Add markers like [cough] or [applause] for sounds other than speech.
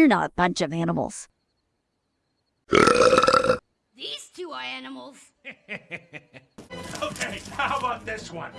We're not a bunch of animals. These two are animals. [laughs] Okay, how about this one?